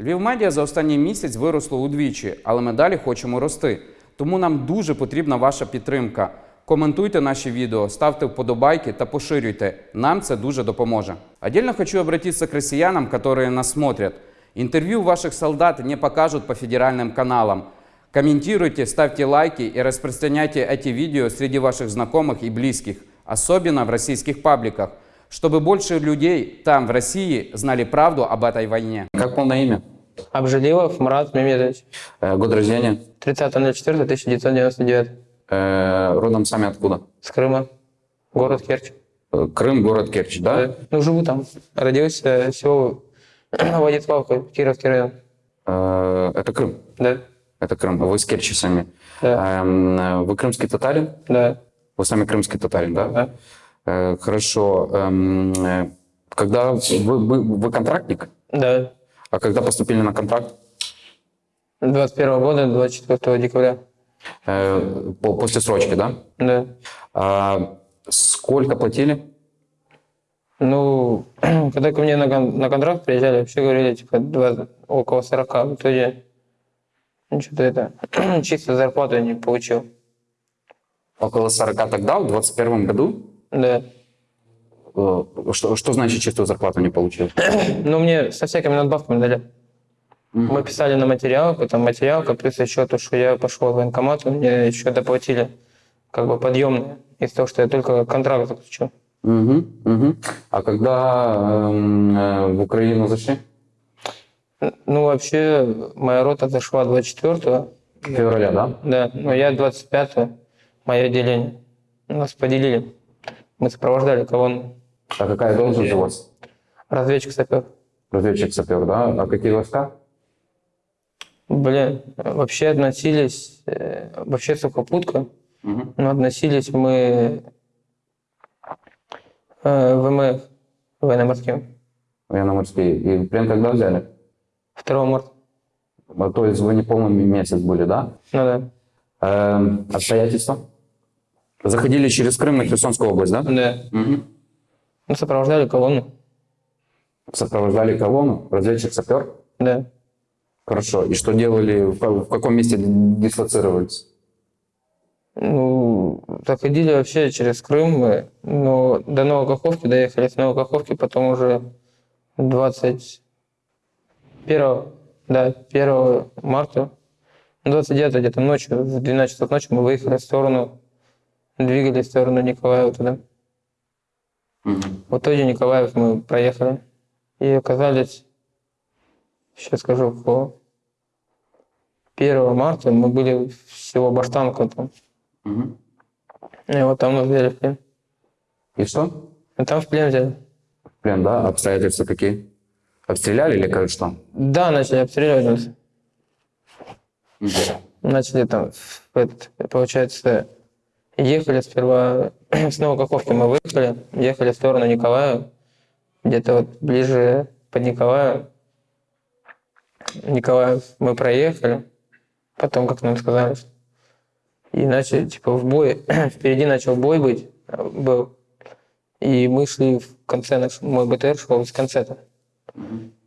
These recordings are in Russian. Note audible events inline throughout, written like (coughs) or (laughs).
Львів медіа за останній місяць виросло удвічі, але ми далі хочемо рости. Тому нам дуже потрібна ваша підтримка. Коментуйте наші відео, ставте вподобайки та поширюйте. Нам це дуже допоможе. Отдельно хочу обратиться к россиянам, которые нас смотрят. Интервью ваших солдат не покажут по федеральным каналам. Комментируйте, ставьте лайки и распространяйте эти видео среди ваших знакомых и близких, особенно в российских пабликах, чтобы больше людей там, в России, знали правду об этой войне. Как полное имя? Обжилилов Марат Мемедович. Э, Год рождения? 30.04.1999. Э, Родом сами откуда? С Крыма. Город Керчь. Э, Крым, город Керчь, да? Да. Ну, живу там. Родился село (clears throat) Владиславка, Кировский район. Э, Это Крым. Да. Это Крым. Вы с Керчи сами. Да. Эм, э, Вы крымский татарин? Да. Вы сами крымский татарин, да? Да. Э, Хорошо. Эм, э, Когда вы, вы, вы контрактник? Да. А когда поступили на контракт? 21 года, 24 декабря. Э, по- После срочки, да? Да. А Сколько платили? Ну, (clears throat) когда ко мне на, на контракт приезжали, вообще говорили, типа, 20, около 40. В итоге, ну, что-то это, (clears throat) чисто зарплату не получил. Около 40 тогда, в 21 году? Да. Э, Что, что значит чистую зарплату не получил? (clears throat) Ну, мне со всякими надбавками дали. Мы писали на материал, потом материалка, плюс еще то, что я пошел в военкомат, мне еще доплатили как бы подъемные из-за того, что я только контракт заключил. Мгм, мгм. А когда эм, э, в Украину зашли? Ну, вообще, моя рота зашла 24-го, Февраля, да? да, но я 25-го, мое отделение. Нас поделили. Мы сопровождали колонну. А какая должность у вас? Разведчик сапер. Разведчик-сапер, да? А какие войска? Блин, вообще относились, э, вообще сухопутка, Мгм. но относились мы э, ВМФ, военно-морским. Военно-морские. И плен когда взяли? 2 марта. А, То есть вы не полный месяц были, да? Ну да. Эм, обстоятельства? Заходили через Крым и Херсонскую область, да? Да. Мгм. Ну, сопровождали колонну. Сопровождали колонну, разведчик-сапер? Да. Хорошо. И что делали, в ка- в каком месте дислоцировались? Ну, заходили вообще через Крым, мы, но до Новой Каховки доехали с Новой Каховки, потом уже 21, да, 1 марта, ну, 29 где-то ночью, в 12 часов ночи мы выехали в сторону, двигались в сторону Николаева туда. Мгм. В итоге Николаев мы проехали и оказались, сейчас скажу, по 1 марта мы были в село Баштанка там. Мгм. И вот там нас взяли в плен. И что? И там в плен взяли. В плен, да? Обстоятельства какие? Обстреляли или как что? Да, начали обстреливать нас. Мгм. Начали там, этот, получается, ехали сперва (clears throat) с Новокаховки мы выехали, ехали в сторону Николая, где-то вот ближе под Николаем. Николаев мы проехали, потом, как нам сказали, и начали, типа, в бой, (clears throat) впереди начал бой быть, был, и мы шли в конце, наш, мой БТР шел из конца-то.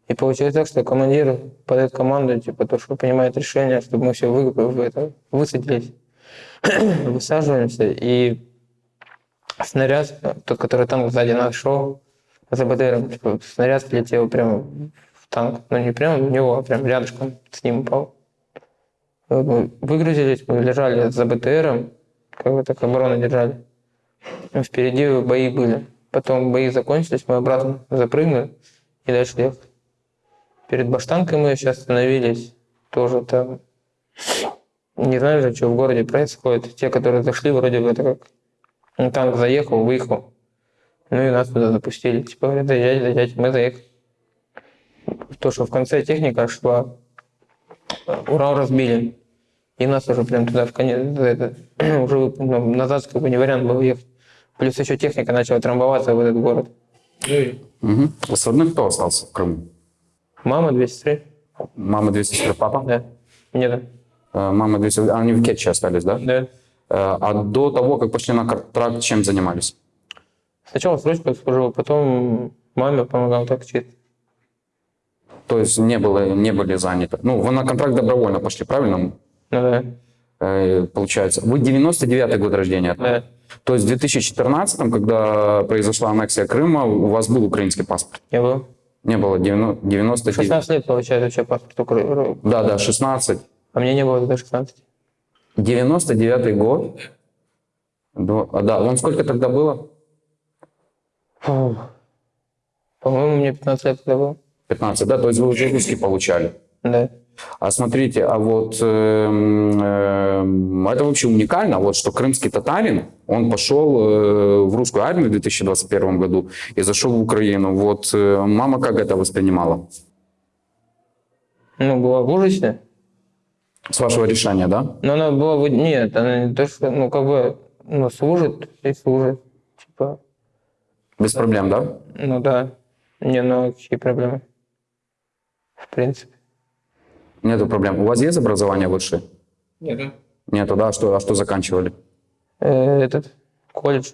И получилось так, что командир подает команду, типа, то, что принимает решение, чтобы мы все вы, это, высадились, (clears throat) высаживаемся, и снаряд, тот, который танк сзади нас шел, за БТРом, типа, снаряд влетел прямо в танк, ну не прямо в него, а прям рядышком с ним упал. Мы выгрузились, мы лежали за БТРом, как бы так оборону держали. Впереди бои были. Потом бои закончились, мы обратно запрыгнули и дальше ехали. Перед Баштанкой мы сейчас остановились. Тоже там... Не знаю же, что в городе происходит. Те, которые зашли, вроде бы это как... ну, танк заехал, выехал. Ну и нас туда запустили. Типа говорят, заезжайте, заезжайте. Мы заехали. То, что в конце техника шла, Урал разбили. И нас уже прям туда в конец, это, (clears throat) уже ну, назад как бы не вариант был ехать. Плюс еще техника начала трамбоваться в этот город. Мгм. С родных кто остался в Крыму? Мама 203. Мама две сестры, папа? Да. Нет. Э, Мама две сестры. Они в Кетче остались, да? Да. Э, А до того, как пошли на контракт, чем занимались? Сначала срочку служил, потом маме помогал так чисто. То есть не, было, не были заняты. Ну, вы на контракт добровольно пошли, правильно? Ну да, Э, получается. Вы 99-й год рождения. да. То есть в 2014, когда произошла аннексия Крыма, у вас был украинский паспорт? Я был. Не было 90, 99. 16 лет, получается, вообще паспорт Украины. Да, да, 16. А мне не было тогда 16. 99 год. А, Да, вам сколько тогда было? По-моему, мне 15 лет тогда было. 15, да? То есть вы уже русский получали. Да. А смотрите, а вот эм, эм, это вообще уникально, вот что крымский татарин, он пошел э, в русскую армию в 2021 году и зашел в Украину. Вот э, мама как это воспринимала? Ну, была в ужасе. С вашего решения, да? Но она была... Нет, она не то, что... Ну, как бы... Ну, служит и служит. Типа... Без проблем, да? Ну, да. Не, ну, какие проблемы? В принципе. Нету проблем. У вас есть образование высшее? Нет. Нету, да? А что, а что заканчивали? Э, этот... Колледж.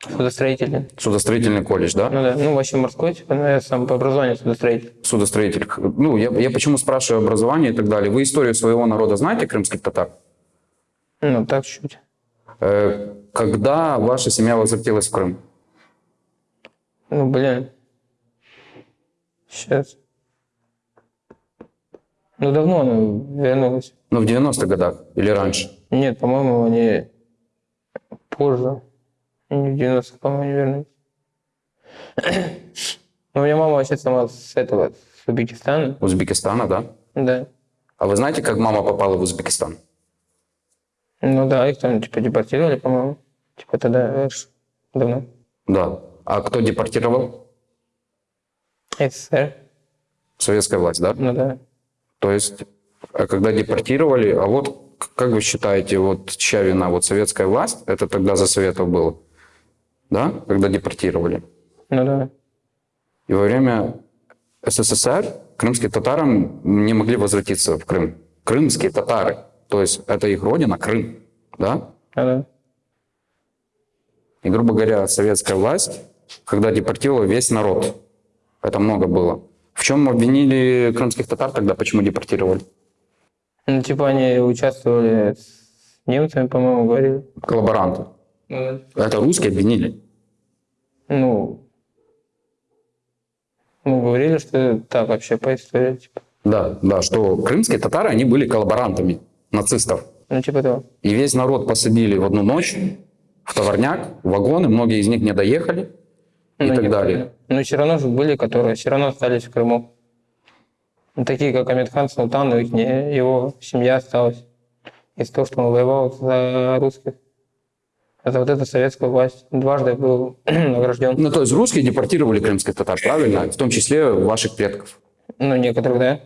Судостроительный. Судостроительный колледж, да? Ну, да. Ну, вообще морской, типа, но я сам по образованию судостроитель. Судостроитель. Ну, я, я почему спрашиваю образование и так далее. Вы историю своего народа знаете, крымских татар? Ну, так чуть. Э, когда ваша семья возвратилась в Крым? Ну, блин. Сейчас. Ну, давно она вернулась. Ну, в 90-х годах или раньше? Нет, по-моему, они позже. Не в 90-х, по-моему, не вернулись. (coughs) Ну, у меня мама вообще сама с этого, с Узбекистана. Узбекистана, да? Да. А вы знаете, как мама попала в Узбекистан? Ну да, их там, типа, депортировали, по-моему. Типа, тогда давно. Да. А кто депортировал? СССР. Советская власть, да? Ну да. То есть, а когда депортировали, а вот как вы считаете, вот чья вина? Вот советская власть, это тогда за Советов было, да? Когда депортировали. Ну да. И во время СССР крымские татары не могли возвратиться в Крым. Крымские татары, то есть это их родина, Крым, да? Ну да. И, грубо говоря, советская власть, когда депортировала весь народ, это много было. В чем обвинили крымских татар тогда, почему депортировали? Ну, типа, они участвовали с немцами, по-моему, говорили. Коллаборанты. Ну, Это русские обвинили. ну, ну, говорили, что так вообще по истории, типа. Да, да, что крымские татары, они были коллаборантами нацистов. Ну, типа того. И весь народ посадили в одну ночь в товарняк, в вагоны, многие из них не доехали и Ну, так некоторые. далее. Но все равно же были, которые все равно остались в Крыму. Ну, такие, как Амитхан Султанов, их не- его семья осталась. Из-за того, что он воевал за русских. За вот эту советскую власть. Дважды был (clears throat) награжден. Ну, то есть русские депортировали крымских татар, правильно? В том числе ваших предков. Ну, некоторых, да.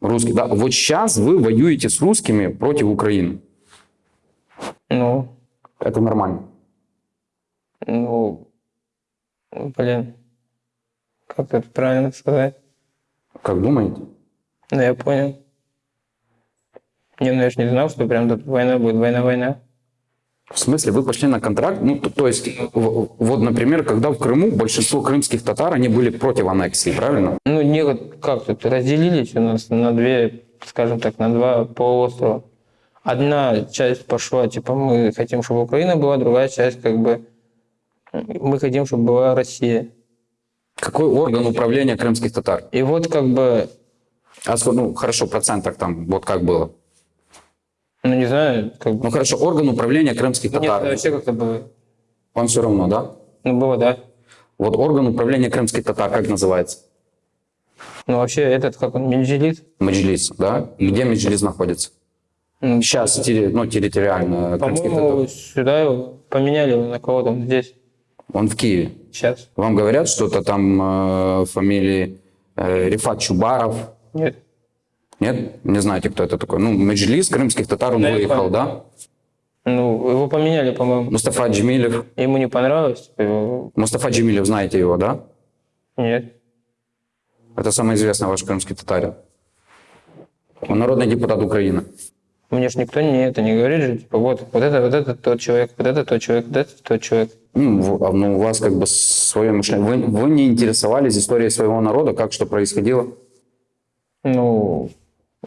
Русские, да. Вот сейчас вы воюете с русскими против Украины. Ну, Это нормально. ну, блин. Как это правильно сказать? Как думаете? Ну, я понял. Не, ну я же не знал, что прям тут война будет, война-война. В смысле, вы пошли на контракт? Ну, то, то есть, вот, например, когда в Крыму большинство крымских татар, они были против аннексии, правильно? Ну, не вот как тут разделились у нас на две, скажем так, на два полуострова. Одна часть пошла, типа, мы хотим, чтобы Украина была, другая часть, как бы, мы хотим, чтобы была Россия. Какой орган управления крымских татар? И вот как бы, А сколько, ну, хорошо, в процентах там, вот как было? Ну, не знаю, как Ну, хорошо, орган управления крымских нет, татар. вообще как-то было. Вам все равно, да? Ну, было, да. Вот орган управления крымских татар, как называется? Ну, вообще, этот, как он, Минжилит, Меджлис, да? Где Меджлис находится? ну, Сейчас, терри- ну, территориально крымских татар. сюда его поменяли на кого там здесь, Он в Киеве. сейчас. Вам говорят что-то там э, фамилии э, Рифат Чубаров? Нет. Нет? Не знаете, кто это такой? Ну, Меджлис крымских татар, он Да, выехал, да? Ну, его поменяли, по-моему. Мустафа Джемилев. Ему не понравилось. его- Мустафа Джемилев, знаете его, да? Нет. Это самый известный ваш крымский татарин. Он народный депутат Украины. Мне ж никто не это не говорит же, типа, вот, вот это, вот это тот человек, вот это тот человек, вот это тот человек. Ну, а, ну, у вас как бы свое мышление. Вы, вы не интересовались историей своего народа, как что происходило? Ну,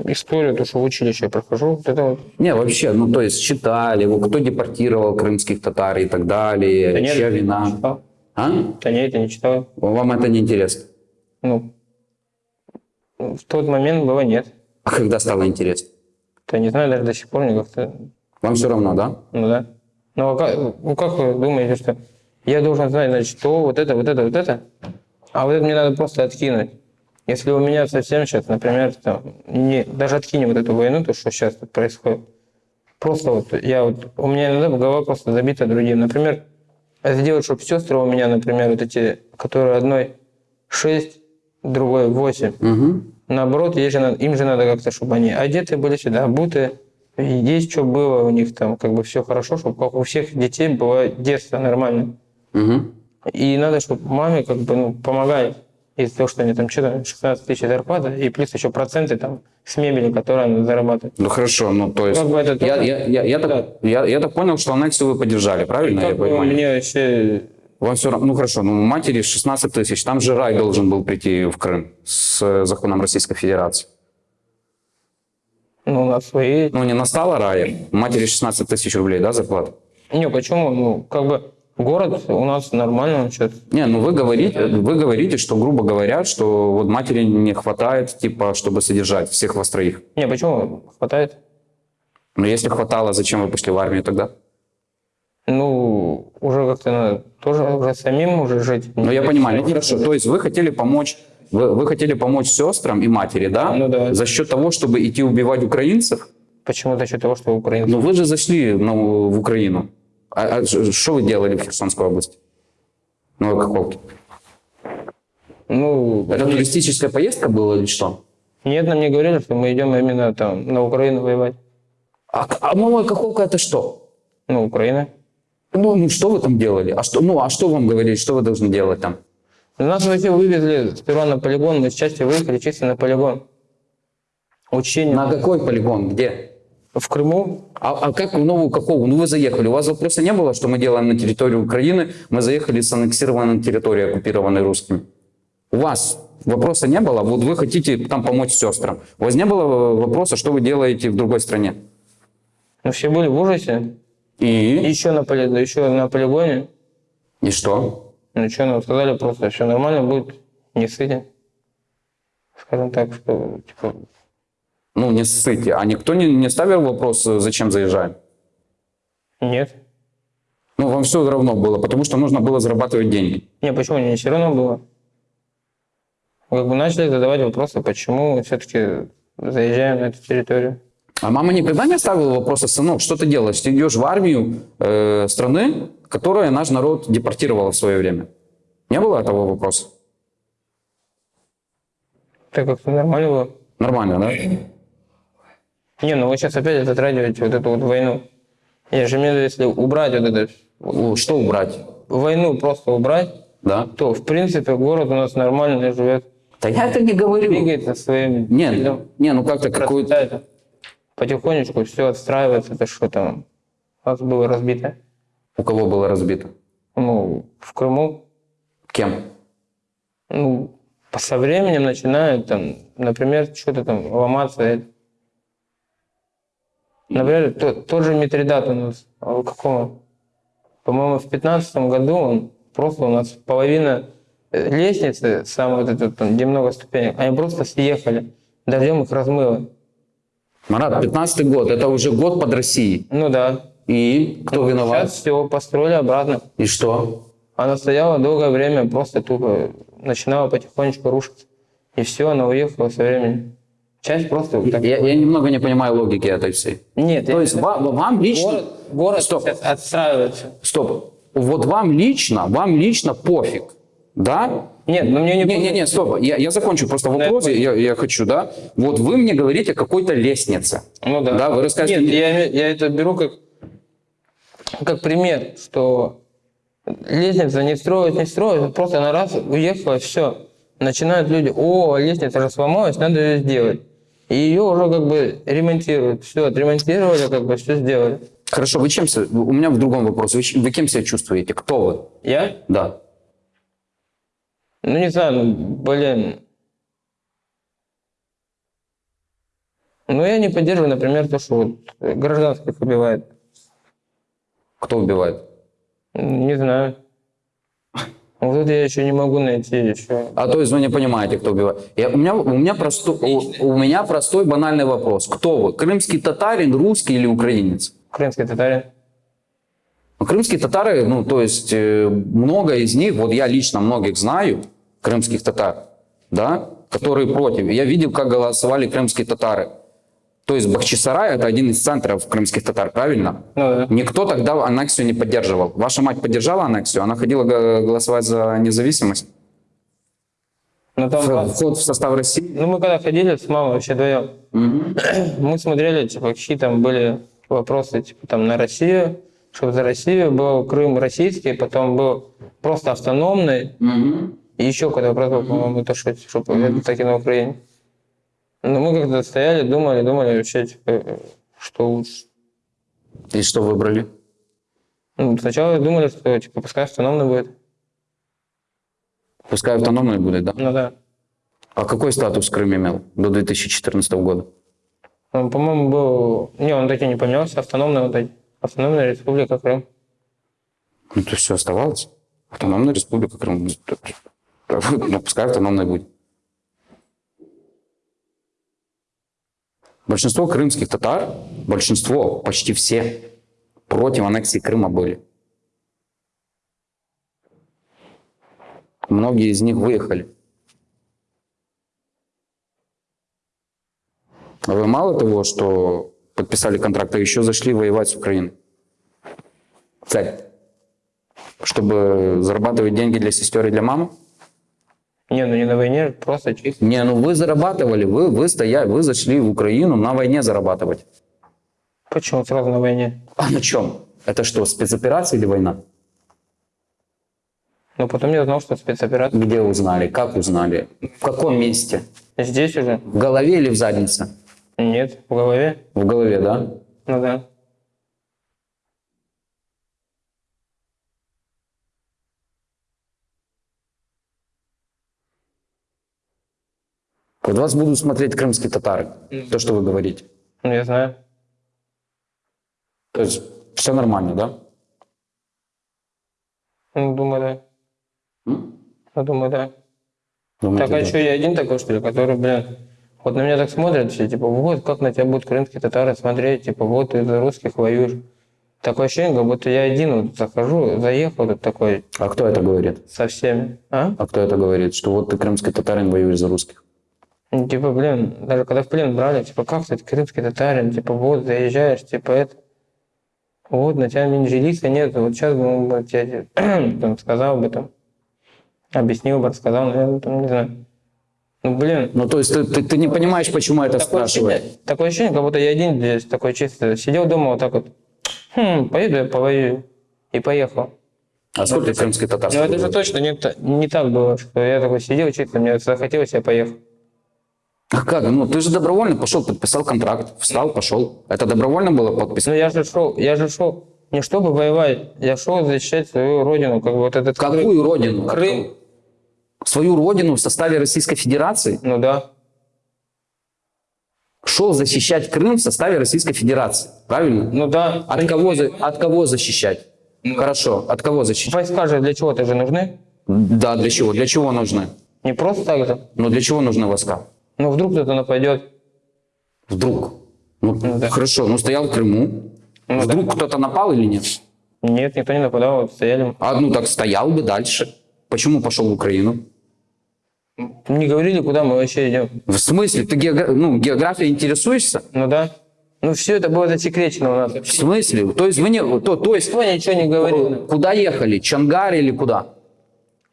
историю, то, что в училище я прохожу, вот это вот. Не, вообще, ну то есть читали, кто депортировал крымских татар и так далее, Да нет, чья не вина. читал. А? Да нет, я не читал. Вам это не интересно? Ну, в тот момент было нет. А когда стало интересно? Да не знаю, даже до сих пор мне как-то, Вам все равно, да? ну да. Ну, а как, ну, как вы думаете, что я должен знать, значит, что вот это, вот это, вот это, а вот это мне надо просто откинуть. Если у меня совсем сейчас, например, там, не, даже откинем вот эту войну, то, что сейчас тут происходит, просто вот я вот, у меня иногда голова просто забита другим. Например, сделать, чтобы сестры у меня, например, вот эти, которые одной 6, другой 8, Угу. Наоборот, ей же им же надо как-то, чтобы они одеты были сюда, обуты, и есть что было у них там, как бы все хорошо, чтобы как у всех детей было детство нормально. Угу. И надо, чтобы маме как бы ну, помогать из-за того, что они там что-то 16 тысяч зарплата, и плюс еще проценты там с мебели, которую она зарабатывает. Ну хорошо, ну то есть... Как бы это я, тоже- я, я, я, так, я, я так понял, что аннексию вы поддержали, правильно я Как бы понимаю? мне вообще... Вам все равно, ну хорошо, ну матери 16 тысяч, там же рай должен был прийти в Крым с э, законом Российской Федерации. Ну, на свои... Ну не настало рая, матери 16 тысяч рублей, да, зарплата? Не, почему? Ну, как бы город у нас нормально он сейчас. Не, ну вы говорите, вы говорите, что, грубо говоря, что вот матери не хватает, типа, чтобы содержать всех вас троих. Не, почему? Хватает? Но если хватало, зачем вы пошли в армию тогда? Ну, уже как-то надо тоже уже самим уже жить. Ну, я понимаю, ну хорошо. То есть вы хотели помочь, вы, вы хотели помочь сестрам и матери, да? Ну да. За счет того, чтобы идти убивать украинцев? Почему за счет того, что украинцы? Ну вы же зашли ну, в Украину. А, а что вы делали в Херсонской области? Ну, Каховке. Ну, Это туристическая поездка была или что? нет, нам не говорили, что мы идем именно там на Украину воевать. А, а Малая Каховка это что? Ну, Украина. Ну, ну, что вы там делали? А что, ну, а что вам говорили, что вы должны делать там? Нас вообще вывезли сперва на полигон, мы с части выехали чисто на полигон. Учение На какой полигон? Где? В Крыму. А, а как в Новую Кахову? Ну, вы заехали. У вас вопроса не было, что мы делаем на территории Украины? Мы заехали с аннексированной территории, оккупированной русскими. У вас вопроса не было? Вот вы хотите там помочь сестрам. У вас не было вопроса, что вы делаете в другой стране? Мы все были в ужасе. И еще на, поли... еще на полигоне. И что? Ну что, нам сказали просто, все нормально будет, не сыти. Скажем так, что типа, Ну, не ссыте. А никто не, не ставил вопрос, э, зачем заезжаем? нет. Ну, вам все равно было, потому что нужно было зарабатывать деньги. Не, почему не все равно было? Как бы начали задавать вопросы, почему все-таки заезжаем на эту территорию. А мама никогда не ставила вопроса, сынок, что ты делаешь? Ты идешь в армию э, страны, которая наш народ депортировала в свое время. Не было этого вопроса? Так как-то нормально было. Нормально, да? Не, ну вы сейчас опять затрагиваете вот эту вот войну. Я же имею в виду, если убрать вот это, Что убрать? войну просто убрать, Да? то, в принципе, город у нас нормально живет, Да я это не говорю. двигается своим Не, ходом, не, ну как-то какую-то... Потихонечку все отстраивается, это что там у нас было разбито. У кого было разбито? Ну, в Крыму, Кем? ну, со временем начинает там, например, что-то там ломаться. Например, тот, тот же Митридат у нас, а в каком? По-моему, в пятнадцатом году он просто у нас половина э, лестницы, самой вот этой, там, где много ступенек, они просто съехали. Дождем их размыло. Марат, 15 год, это уже год под Россией. Ну да. И кто виноват? Сейчас все построили обратно. И что? Она стояла долгое время, просто тупо начинала потихонечку рушиться. И все, она уехала со временем. Часть просто... так- Я, я немного не понимаю логики этой всей. Нет, То я- есть ва- вам лично... город, город Стоп. отстраивается. Стоп. Вот вам лично, вам лично пофиг, да? Нет, ну мне не... Не, не, не, стоп. Я, я закончу просто вопрос. Я, я хочу, да? Вот вы мне говорите о какой-то лестнице. Ну да. Да, вы расскажете Нет, я, я это беру как, как пример, что лестница не строят, не строят, просто на раз уехала, все. Начинают люди, о, лестница же сломалась, надо ее сделать. И ее уже как бы ремонтируют. Все, отремонтировали, как бы все сделали. Хорошо, вы чем... У меня в другом вопросе. Вы, вы кем себя чувствуете? Кто вы? Я? Да. Ну не знаю, ну, блин. Ну, я не поддерживаю, например, то, что вот гражданских убивают. Кто убивает? Не знаю. Вот тут я еще не могу найти еще. А то есть вы не понимаете, кто убивает. Я, у, меня, у, меня простой, у, у меня простой банальный вопрос. Кто вы? Крымский татарин, русский или украинец? Крымский татарин. Ну, Крымские татары, ну, то есть э, много из них, вот я лично многих знаю, крымских татар, да, которые против. Я видел, как голосовали крымские татары. То есть Бахчисарай это один из центров крымских татар, правильно? Ну да. Никто тогда аннексию не поддерживал. Ваша мать поддержала аннексию? Она ходила голосовать за независимость? Но там, В- Вход в состав России? ну, мы когда ходили с мамой вообще вдвоем, Мгм. мы смотрели, типа, какие там были вопросы, типа, там, на Россию, чтобы за Россию был Крым российский, потом был просто автономный, Мгм. и еще какой-то вопрос был, по-моему, то, что, чтобы это таки на Украине. Но мы как-то стояли, думали, думали вообще, типа, что лучше. И что выбрали? Ну, сначала думали, что, типа, пускай автономный будет. Пускай автономный будет, да? Ну да. А какой статус Крым имел до 2014 года? Он, по-моему, был... Не, он таки не поменялся, автономный вот эти. Автономная республика Крым. Ну, то все оставалось. Автономная республика Крым. Ну, пускай автономной будет. Большинство крымских татар, большинство, почти все, против аннексии Крыма были. Многие из них выехали. А вы мало того, что подписали контракт, а еще зашли воевать с Украиной. Цель. Чтобы зарабатывать деньги для сестер и для мамы? Не, ну не на войне, просто чисто. Не, ну вы зарабатывали, вы, вы стояли, вы зашли в Украину на войне зарабатывать. Почему сразу на войне? А на чем? Это что, спецоперация или война? Но потом я узнал, что спецоперация. Где узнали? Как узнали? В каком месте? Здесь уже? В голове или в заднице? Нет, в голове. В голове, да? Ну да. Вот вас будут смотреть крымские татары. То, что вы говорите. Ну я знаю. То есть все нормально, да? Ну, думаю, да. М? Я думаю, да. Думаете, Так, а да? что, я один такой, что ли, который, блин, вот на меня так смотрят все, типа, вот, как на тебя будут крымские татары смотреть, типа, вот, ты за русских воюешь. Такое ощущение, как будто я один вот захожу, заехал тут такой А кто это говорит? со всеми. А? А кто это говорит? Что вот ты крымский татарин воюешь за русских? Ну, Типа, блин, даже когда в плен брали, типа, как ты, крымский татарин, типа, вот, заезжаешь, типа, это, вот, на тебя менжилиса нет, вот сейчас бы он бы тебе (clears throat) там, сказал бы, там, объяснил бы, рассказал, наверное, там, не знаю. Ну, блин, Ну, то есть ты, ты, ты не понимаешь, почему это такое спрашивает? ощущение, такое ощущение, как будто я один здесь, такой чисто, сидел дома вот так вот, хм, поеду я повоюю, и поехал. А сколько крымский татар? Но это же точно не, не так было, что я такой сидел чисто, мне захотелось, я поехал. А как? Ну, ты же добровольно пошел, подписал контракт, встал, пошел. Это добровольно было подпись? Ну я же шел, я же шел не чтобы воевать, я шел защищать свою родину, как бы вот этот Крым. Какую родину? Крым. Свою родину в составе Российской Федерации? Ну да. Шел защищать Крым в составе Российской Федерации. Правильно? Ну да. От кого, от кого защищать? Хорошо, от кого защищать? Войска же для чего-то же нужны. Да, для чего? Для чего нужны? Не просто так же. Ну, для чего нужны войска? Ну вдруг кто-то нападет. Вдруг. Ну, да. хорошо, ну стоял в Крыму. Ну, Вдруг кто-то напал или нет? Нет, никто не нападал, вот стояли. А ну так стоял бы дальше. Почему пошел в Украину? Не говорили, куда мы вообще идем. В смысле? Ты геогра- ну, географией интересуешься? Ну да. Ну все это было засекречено у нас. В смысле? То есть вы не... То, то есть Никто ничего не говорил. куда ехали? Чангар или куда?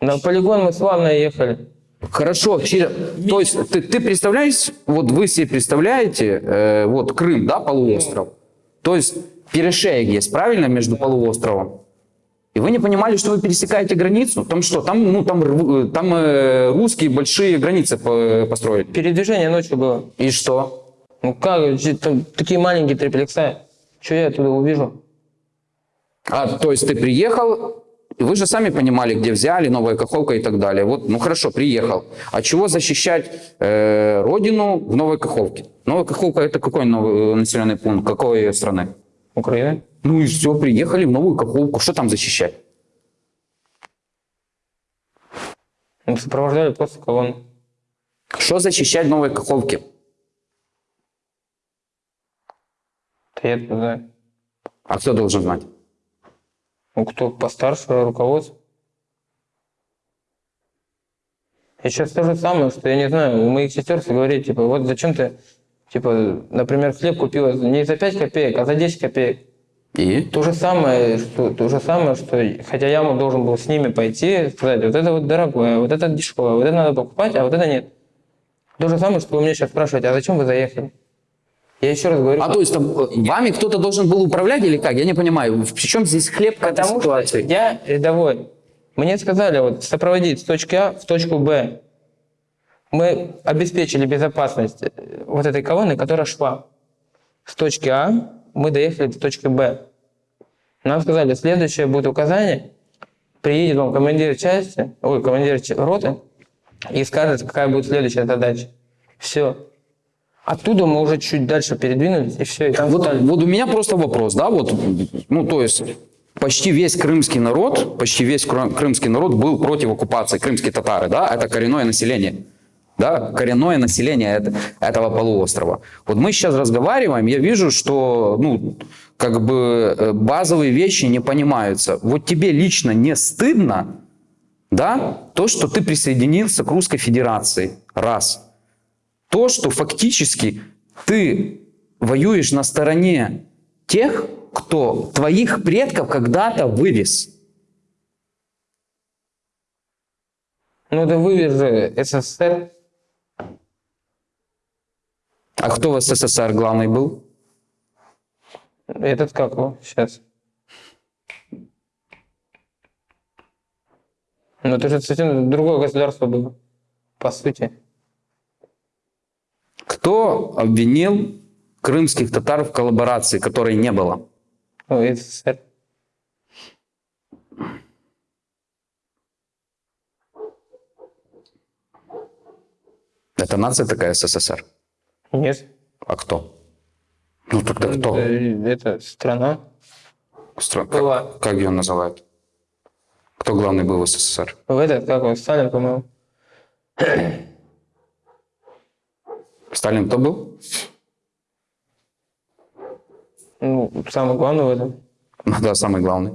На полигон мы славно ехали. Хорошо, через- то есть ты, ты представляешь, вот вы себе представляете, э, вот Крым, да, полуостров, то есть перешеек есть, правильно, между полуостровом, и вы не понимали, что вы пересекаете границу, там что, там, ну, там, рв- там э, русские большие границы по- построили, Передвижение ночью было. и что? Ну как, там такие маленькие триплекса. Что я оттуда увижу? А, то есть ты приехал, вы же сами понимали, где взяли, Новая Каховка и так далее. Вот, ну хорошо, приехал. А чего защищать э, родину в Новой Каховке? Новая Каховка это какой новый э, населенный пункт? Какой страны? Украина. Ну и все, приехали в Новую Каховку. Что там защищать? Мы сопровождали просто колонну. Что защищать в Новой Каховке? Да я не знаю. А кто должен знать? Ну, кто постарше, руководство. И сейчас то же самое, что я не знаю, у моих сестер говорит, типа, вот зачем ты, типа, например, хлеб купила не за 5 копеек, а за 10 копеек. И? То же самое, что, то же самое, что хотя я должен был с ними пойти, сказать, вот это вот дорогое, вот это дешевое, вот это надо покупать, а вот это нет. То же самое, что вы меня сейчас спрашиваете, а зачем вы заехали? Я еще раз говорю, А то есть там, э, вами кто-то должен был управлять или как? Я не понимаю. В чем здесь хлеб к этой ситуации? я рядовой. Мне сказали вот сопроводить с точки А в точку Б. Мы обеспечили безопасность э, вот этой колонны, которая шла. С точки А мы доехали до точки Б. Нам сказали, следующее будет указание, приедет вам командир части, ой, командир роты и скажет, какая будет следующая задача. Все. Оттуда мы уже чуть дальше передвинулись, и все, и там Вот, стали. вот у меня просто вопрос, да, вот, ну, то есть, почти весь крымский народ, почти весь кры- крымский народ был против оккупации, крымские татары, да, это коренное население, да, коренное население это- этого полуострова. Вот мы сейчас разговариваем, я вижу, что, ну, как бы э, базовые вещи не понимаются. Вот тебе лично не стыдно, да, то, что ты присоединился к Русской Федерации, раз. То, что фактически ты воюешь на стороне тех, кто твоих предков когда-то вывез. Ну да вывез же СССР. А кто в СССР главный был? Этот как его сейчас? Ну это же совсем другое государство было, по сути. Кто обвинил крымских татар в коллаборации, которой не было? Ну, СССР. Это нация такая СССР. Нет. А кто? Ну тогда кто? Э, Это страна. Стра- была. Как, как ее называют? Кто главный был в СССР? В этот, как он, Сталин, по-моему. Сталин кто был? Ну, самый главный в этом. Ну да, самый главный.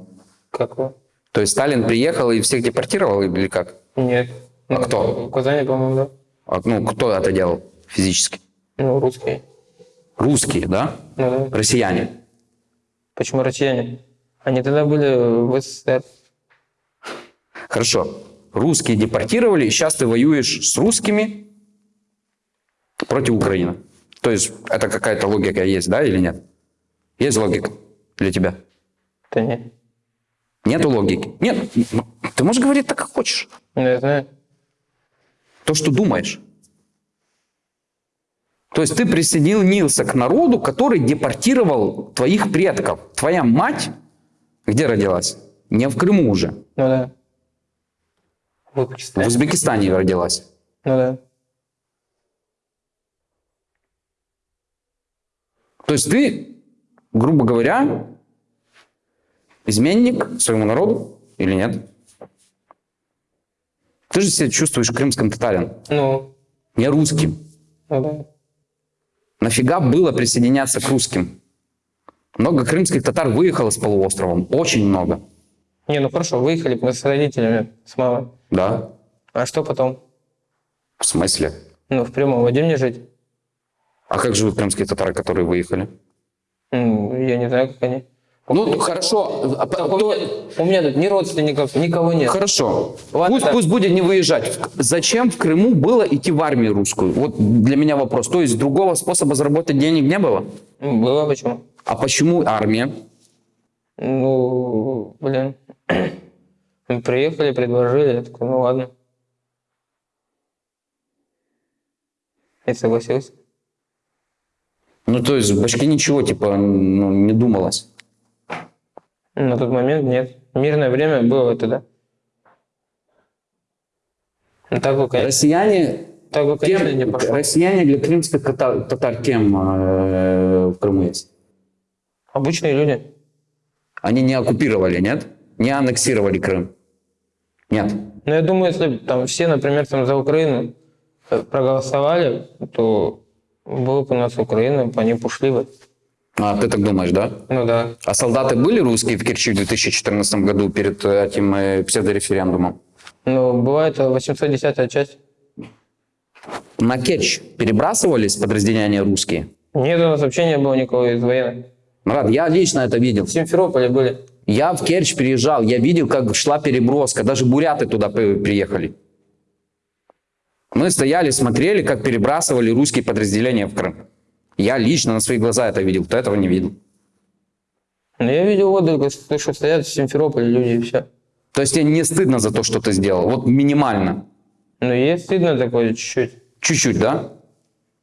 Как его? То есть Сталин приехал и всех депортировал или как? Нет. А Ну, кто? В Казани, по-моему, да. А, Ну, кто это делал физически? Ну, русские. Русские, да? Ну да. Россияне. Почему россияне? Они тогда были в СССР. Хорошо. Русские депортировали, сейчас ты воюешь с русскими против Украины. То есть это какая-то логика есть, да, или нет? Есть логика для тебя? Да нет. Нету логики? Нет. Ну, Ты можешь говорить так, как хочешь. Ну, я знаю. То, что думаешь. То есть ты присоединился к народу, который депортировал твоих предков. Твоя мать где родилась? Не в Крыму уже. Ну да. В В Узбекистане. Узбекистане родилась. Ну да. То есть ты, грубо говоря, изменник своему народу или нет? Ты же себя чувствуешь крымским татарин, Ну, не русским. ну да. Нафига было присоединяться к русским? Много крымских татар выехало с полуостровом. Очень много. Не, ну хорошо, выехали мы с родителями, с мамой. Да? А что потом? В смысле? Ну, в прямом воде мне жить? А как живут крымские татары, которые выехали? Ну, я не знаю, как они. Ну, хорошо. а Так, у, то- меня, у меня тут ни родственников, никого нет. Хорошо. Ладно. Пусть, пусть будет не выезжать. Зачем в Крыму было идти в армию русскую? Вот для меня вопрос. То есть другого способа заработать денег не было? Ну, Было почему? А почему армия? Ну, блин. Мы (clears throat) приехали, предложили, я такой, ну ладно. И согласился. Ну, то есть в башке ничего, типа, ну, не думалось. На тот момент нет. Мирное время было тогда. Ну, так бы, конечно. Россияне Так бы, конечно, не Кем, пошел. россияне для крымских татар, татар кем э, в Крыму есть? Обычные люди. Они не оккупировали, нет? Не аннексировали Крым? Нет. Но я думаю, если там все, например, там за Украину э, проголосовали, то была бы у нас Украина, они бы ушли бы. А, ты так думаешь, да? Ну да. А солдаты были русские в Керчи в 2014 году перед э, этим э, псевдореферендумом? Ну, бывает 810 часть. На Керчь перебрасывались подразделения русские? Нет, у нас вообще не было никого из военных. Марат, я лично это видел. В Симферополе были. Я в Керчь приезжал, я видел, как шла переброска, даже буряты туда при- приехали. Мы стояли, смотрели, как перебрасывали русские подразделения в Крым. Я лично на свои глаза это видел, кто этого не видел. Но я видел вот только слышу, стоят в Симферополе люди и все. То есть тебе не стыдно за то, что ты сделал? Вот минимально. Ну, есть стыдно такое чуть-чуть. Чуть-чуть, да?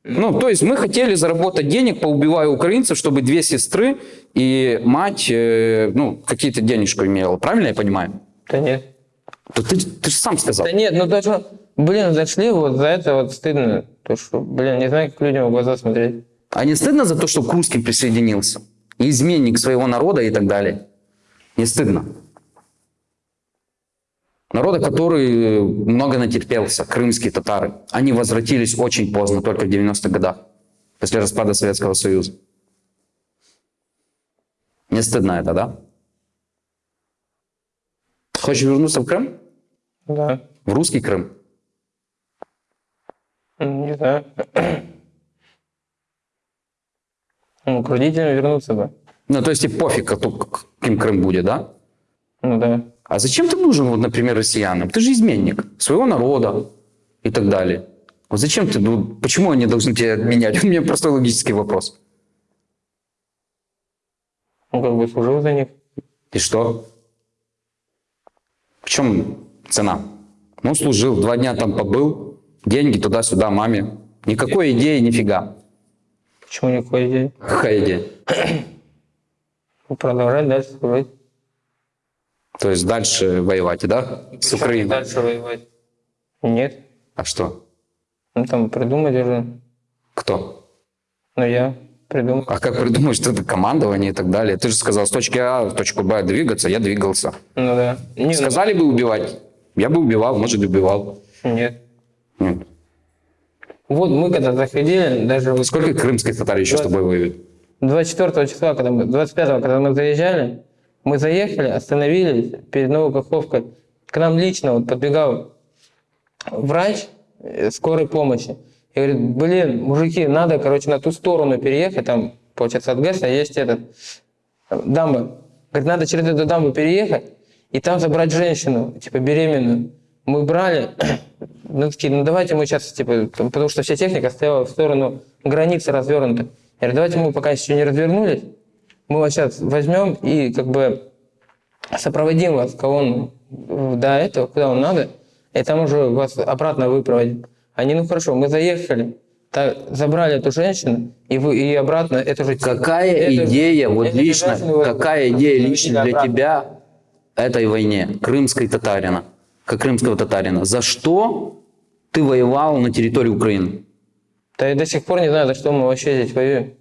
Ну, то есть мы хотели заработать денег, поубивая украинцев, чтобы две сестры и мать, э, ну, какие-то денежку имела. Правильно я понимаю? Да нет. То ты, ты же сам сказал. Да нет, ну что, блин, зашли, вот за это вот стыдно. То, что, блин, не знаю, как людям в глаза смотреть. А не стыдно за то, что к русским присоединился? Изменник своего народа и так далее? Не стыдно? Народа, который много натерпелся, крымские татары. Они возвратились очень поздно, только в 90-х годах, после распада Советского Союза. Не стыдно это, да? Хочешь вернуться в Крым? Да. В русский Крым? Ну, Не знаю. Ну, к родителям вернуться бы. Ну, то есть и пофиг, какой- каким Крым будет, да? Ну да. А зачем ты нужен, вот, например, россиянам? Ты же изменник своего народа и так далее. Вот зачем ты, ну, почему они должны тебя менять? (laughs) У меня простой логический вопрос. Он как бы служил за них. И что? В чем цена? Ну, служил, два дня там побыл, деньги туда-сюда маме. Никакой идеи, нифига. Почему никакой идеи? Какая идея? Ну, Продолжать дальше служить. То есть дальше воевать, да? С Украиной. Дальше воевать. Нет. А что? Ну, там придумать уже. Кто? Ну, я придумал. А как придумать, что это командование и так далее? Ты же сказал, с точки А в точку Б двигаться, я двигался. Ну, да. Не, ну, Сказали бы убивать, я бы убивал, может, убивал. Нет. Нет. Вот мы когда заходили, даже Сколько крымских татар еще с тобой воюют? 24 числа, когда мы, 25 когда мы заезжали, мы заехали, остановились перед Новой Каховкой. К нам лично вот подбегал врач э, скорой помощи. И говорит, блин, мужики, надо, короче, на ту сторону переехать, там, получается, от ГЭСа есть этот, э, дамба. Говорит, надо через эту дамбу переехать и там забрать женщину, типа, беременную. Мы брали, ну, такие, ну, давайте мы сейчас, типа, потому что вся техника стояла в сторону границы развернута. Я говорю, давайте мы пока еще не развернулись, мы вас сейчас возьмем и, как бы, сопроводим вас к колонну до этого, куда вам надо, и там уже вас обратно выпроводим. Они, ну хорошо, мы заехали, так, забрали эту женщину, и, вы, и обратно эту же... Какая эту- идея, вот эту лично, какая идея лично для обратно. тебя этой войне, крымской татарина, как крымского татарина? За что ты воевал на территории Украины? Да я до сих пор не знаю, за что мы вообще здесь воюем.